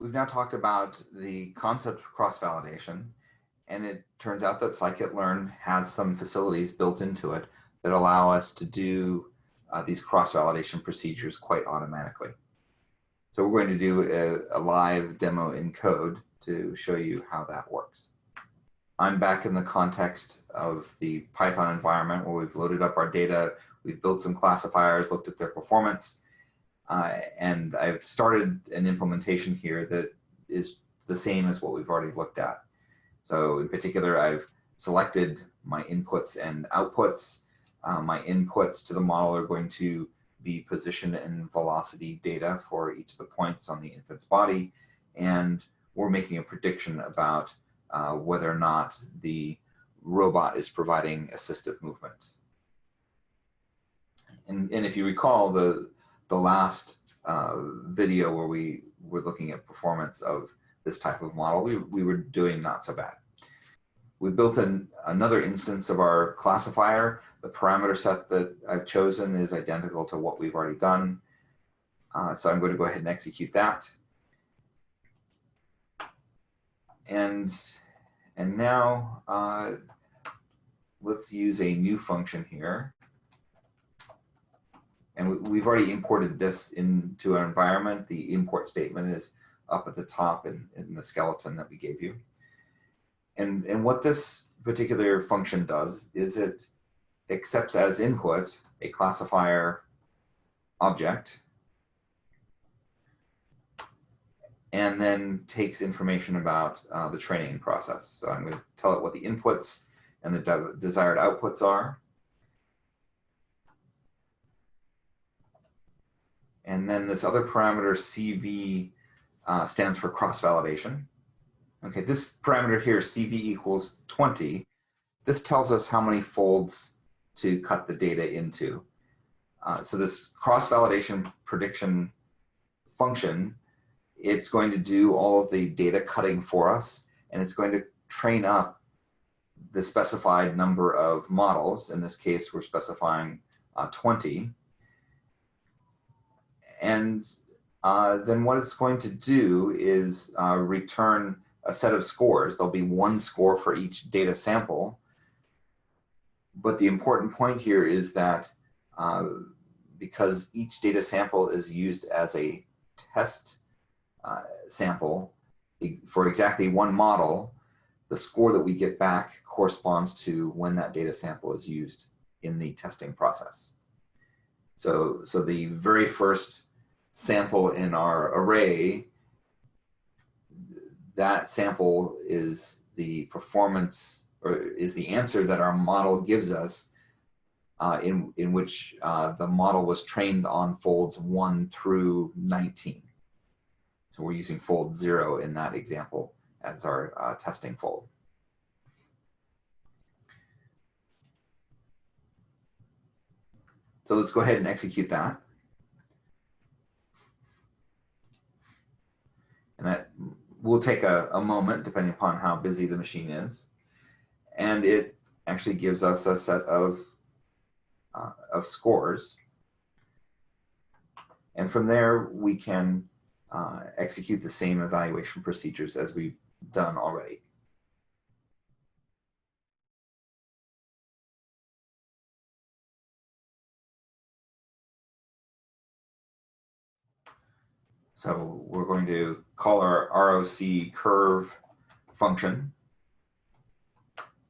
We've now talked about the concept of cross-validation, and it turns out that scikit-learn has some facilities built into it that allow us to do uh, these cross-validation procedures quite automatically. So we're going to do a, a, live demo in code to show you how that works. I'm back in the context of the Python environment where we've loaded up our data, we've built some classifiers, looked at their performance, uh, and I've started an implementation here that is the same as what we've already looked at. So in particular, I've selected my inputs and outputs. Uh, my inputs to the model are going to be position and velocity data for each of the points on the infant's body. And we're making a prediction about uh, whether or not the robot is providing assistive movement. And, and if you recall the, the last uh, video where we were looking at performance of this type of model, we, we were doing not so bad. We built an, another instance of our classifier. The parameter set that I've chosen is identical to what we've already done. Uh, so I'm going to go ahead and execute that. And, and now uh, let's use a new function here. And we've already imported this into our environment. The import statement is up at the top in, in the skeleton that we gave you. And, and what this particular function does is it accepts as input a classifier object and then takes information about uh, the training process. So I'm going to tell it what the inputs and the de desired outputs are. And then this other parameter CV uh, stands for cross-validation. Okay, this parameter here, CV equals 20, this tells us how many folds to cut the data into. Uh, so this cross-validation prediction function, it's going to do all of the data cutting for us, and it's going to train up the specified number of models. In this case, we're specifying uh, 20. And uh, then what it's going to do is uh, return a set of scores. There'll be one score for each data sample. But the important point here is that uh, because each data sample is used as a test uh, sample for exactly one model, the score that we get back corresponds to when that data sample is used in the testing process. So, so the very first sample in our array, that sample is the performance or is the answer that our model gives us uh, in, in which uh, the model was trained on folds 1 through 19. So we're using fold 0 in that example as our uh, testing fold. So let's go ahead and execute that. And that will take a, a moment depending upon how busy the machine is. And it actually gives us a set of, uh, of scores. And from there, we can uh, execute the same evaluation procedures as we've done already. So we're going to call our ROC curve function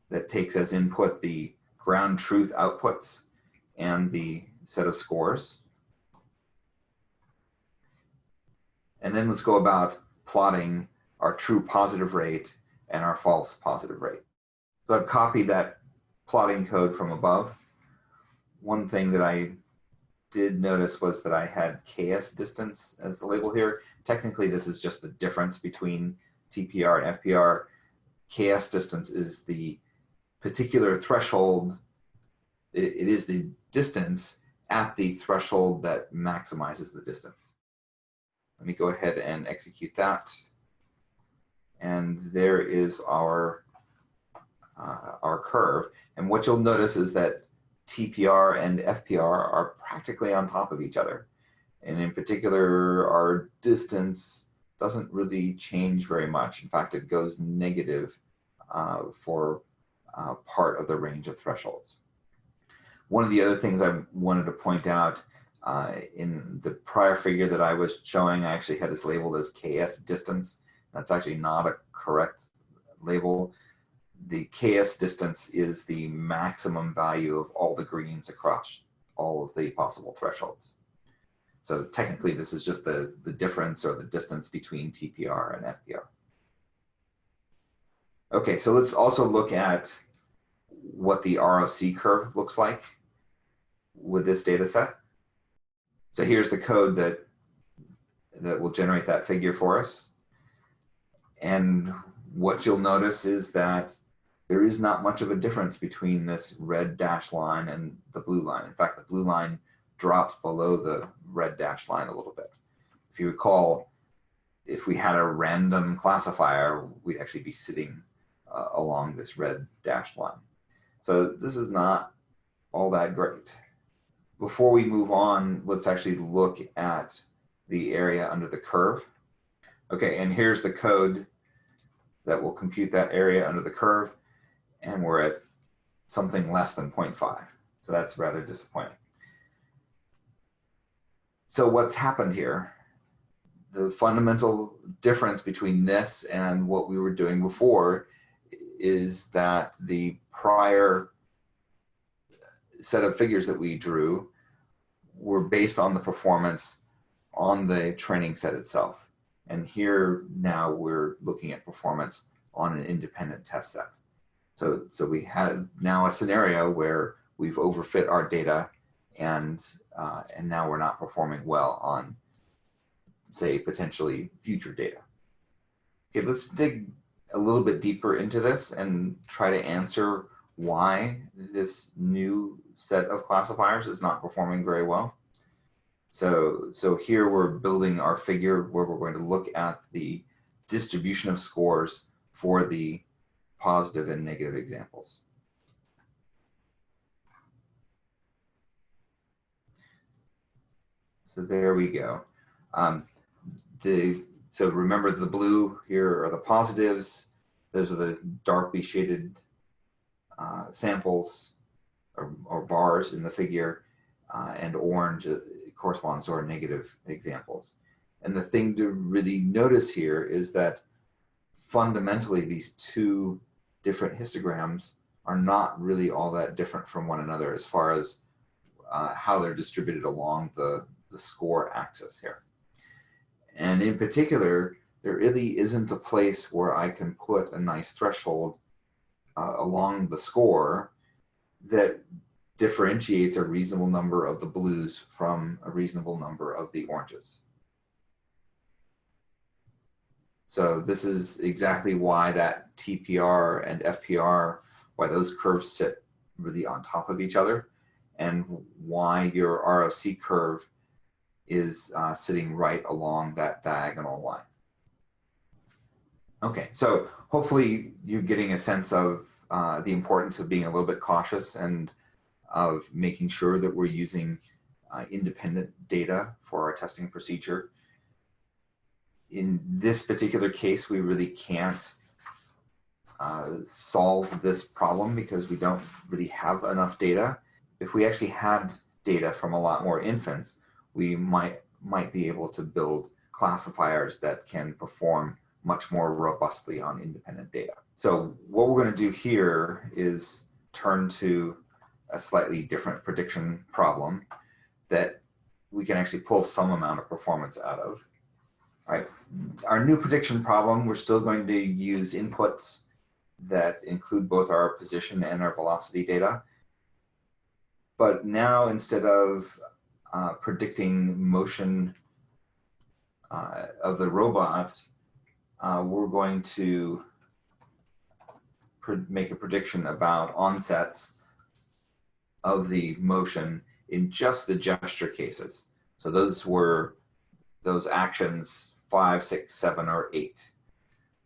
that takes as input the ground truth outputs and the set of scores. And then let's go about plotting our true positive rate and our false positive rate. So I've copied that plotting code from above. One thing that I did notice was that I had KS distance as the label here. Technically, this is just the difference between TPR and FPR. KS distance is the particular threshold. it, it is the distance at the threshold that maximizes the distance. Let me go ahead and execute that. And there is our, uh, our curve. And what you'll notice is that TPR and FPR are practically on top of each other. And in particular, our distance doesn't really change very much. In fact, it goes negative uh, for uh, part of the range of thresholds. One of the other things I wanted to point out uh, in the prior figure that I was showing, I actually had this labeled as KS distance. That's actually not a correct label. The KS distance is the maximum value of all the greens across all of the possible thresholds. So technically this is just the, the difference or the distance between TPR and FPR. Okay, so let's also look at what the ROC curve looks like with this data set. So here's the code that, that will generate that figure for us. And what you'll notice is that there is not much of a difference between this red dash line and the blue line. In fact, the blue line drops below the red dash line a little bit. If you recall, if we had a random classifier, we'd actually be sitting uh, along this red dash line. So this is not all that great. Before we move on, let's actually look at the area under the curve. Okay, and here's the code that will compute that area under the curve, and we're at something less than 0.5. So that's rather disappointing. So what's happened here? The fundamental difference between this and what we were doing before is that the prior set of figures that we drew were based on the performance on the training set itself. And here now we're looking at performance on an independent test set. So, so we have now a scenario where we've overfit our data and, uh, and now we're not performing well on, say, potentially future data. Okay, let's dig a little bit deeper into this and try to answer why this new set of classifiers is not performing very well. So, so here we're building our figure where we're going to look at the distribution of scores for the positive and negative examples. So there we go. Um, the so remember the blue here are the positives. Those are the darkly shaded uh, samples or, or, bars in the figure, uh, and orange uh, corresponds to our negative examples. And the thing to really notice here is that fundamentally these two different histograms are not really all that different from one another as far as uh, how they're distributed along the, the score axis here. And in particular, there really isn't a place where I can put a nice threshold uh, along the score that differentiates a reasonable number of the blues from a reasonable number of the oranges. So this is exactly why that TPR and FPR, why those curves sit really on top of each other and why your ROC curve is uh, sitting right along that diagonal line. Okay, so hopefully you're getting a sense of uh, the importance of being a little bit cautious and of making sure that we're using uh, independent data for our testing procedure. In this particular case, we really can't uh, solve this problem because we don't really have enough data. If we actually had data from a lot more infants, we might, might be able to build classifiers that can perform much more robustly on independent data. So what we're going to do here is turn to a slightly different prediction problem that we can actually pull some amount of performance out of. Our new prediction problem, we're still going to use inputs that include both our position and our velocity data. But now instead of uh, predicting motion uh, of the robot, uh, we're going to make a prediction about onsets of the motion in just the gesture cases. So those were those actions five, six, seven, or eight.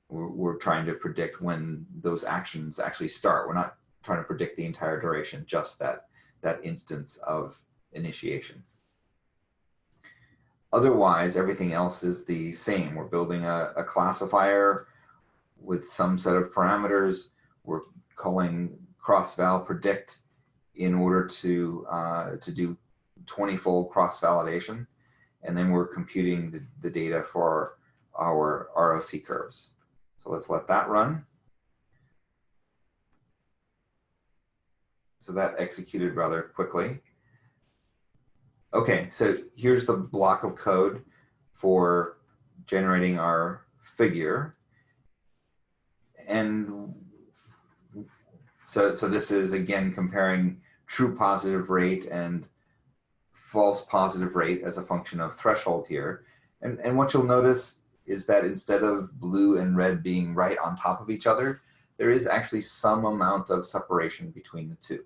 We're, we're, trying to predict when those actions actually start. We're not trying to predict the entire duration, just that, that instance of initiation. otherwise, everything else is the same. We're building a, a classifier with some set of parameters. We're calling cross-val predict in order to, uh, to do 20-fold cross-validation. And then we're computing the, the data for our ROC curves. So let's let that run. So that executed rather quickly. Okay, so here's the block of code for generating our figure. And so, so this is again comparing true positive rate and false positive rate as a function of threshold here. And, and what you'll notice is that instead of blue and red being right on top of each other, there is actually some amount of separation between the two.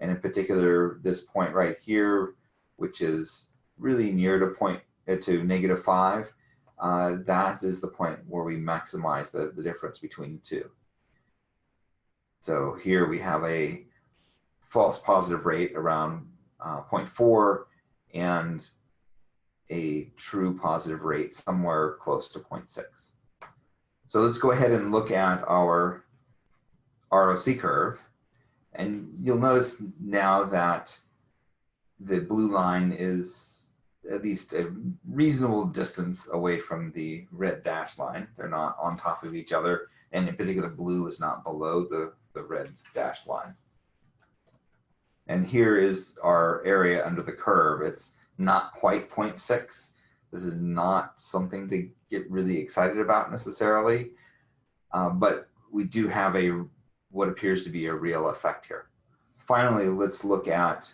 And in particular, this point right here, which is really near to point uh, to negative five, uh, that is the point where we maximize the, the difference between the two. So here we have a false positive rate around uh, 0.4 and a true positive rate somewhere close to 0.6. So let's go ahead and look at our ROC curve. And you'll notice now that the blue line is at least a reasonable distance away from the red dashed line. They're not on top of each other. And in particular, blue is not below the, the red dashed line. And here is our area under the curve. It's not quite 0.6. This is not something to get really excited about necessarily, uh, but we do have a what appears to be a real effect here. Finally, let's look at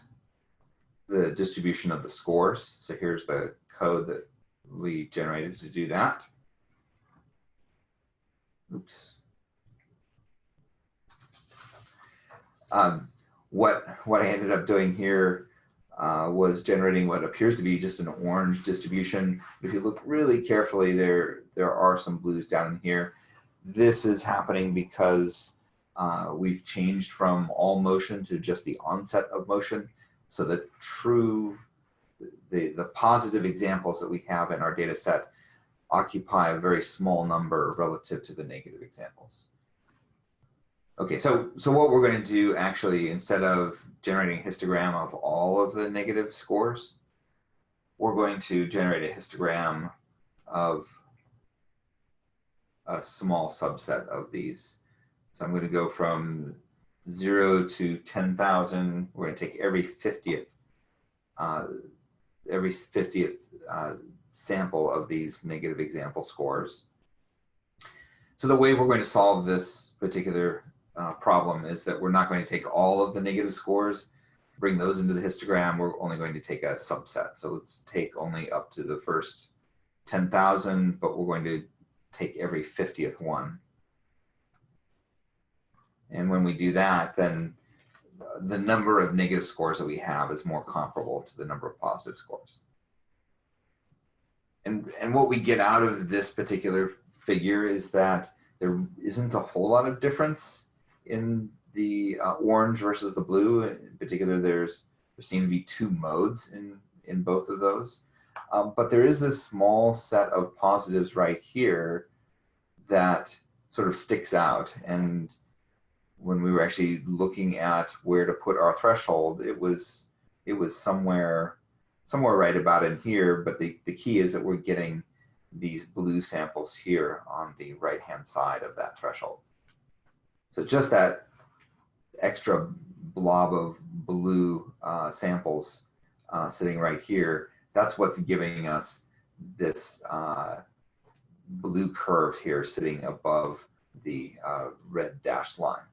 the distribution of the scores. So here's the code that we generated to do that. Oops. Um, what, what I ended up doing here uh, was generating what appears to be just an orange distribution. If you look really carefully, there, there are some blues down in here. This is happening because uh, we've changed from all motion to just the onset of motion. So the true, the, the positive examples that we have in our data set occupy a very small number relative to the negative examples. Okay, so, so what we're going to do actually, instead of generating a histogram of all of the negative scores, we're going to generate a histogram of a small subset of these. So I'm going to go from zero to 10,000. We're going to take every 50th, uh, every 50th uh, sample of these negative example scores. So the way we're going to solve this particular uh, problem is that we're not going to take all of the negative scores, bring those into the histogram. We're only going to take a subset. So let's take only up to the first 10,000, but we're going to take every 50th one. And when we do that, then the number of negative scores that we have is more comparable to the number of positive scores. And, and what we get out of this particular figure is that there isn't a whole lot of difference in the uh, orange versus the blue. In particular, there's there seem to be two modes in, in both of those. Um, but there is this small set of positives right here that sort of sticks out. And when we were actually looking at where to put our threshold, it was it was somewhere somewhere right about in here. But the, the key is that we're getting these blue samples here on the right hand side of that threshold. So just that extra blob of blue uh, samples uh, sitting right here, that's what's giving us this uh, blue curve here sitting above the uh, red dashed line.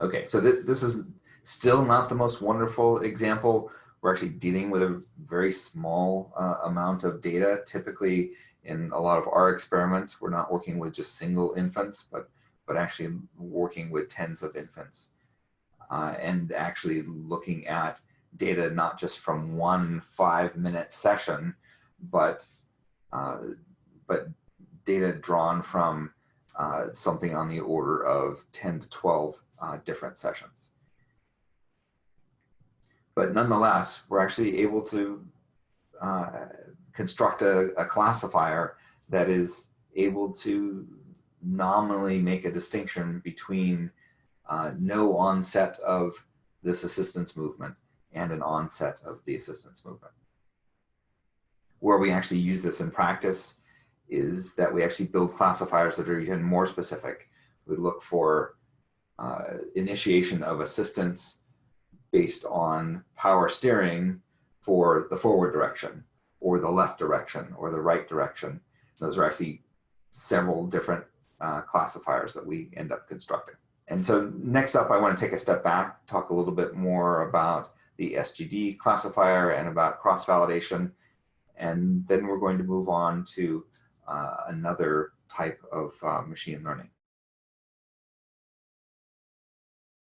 Okay, so th this is still not the most wonderful example. We're actually dealing with a very small uh, amount of data. Typically, in a lot of our experiments, we're not working with just single infants, but but actually working with tens of infants uh, and actually looking at data not just from one five minute session, but uh, but data drawn from uh, something on the order of 10 to 12 uh, different sessions. But nonetheless, we're actually able to uh, construct a, a classifier that is able to nominally make a distinction between uh, no onset of this assistance movement and an onset of the assistance movement. Where we actually use this in practice is that we actually build classifiers that are even more specific. We look for uh, initiation of assistance based on power steering for the forward direction or the left direction or the right direction. Those are actually several different uh, classifiers that we end up constructing. And so next up, I want to take a step back, talk a little bit more about the SGD classifier and about cross-validation. And then we're going to move on to uh, another type of uh, machine learning.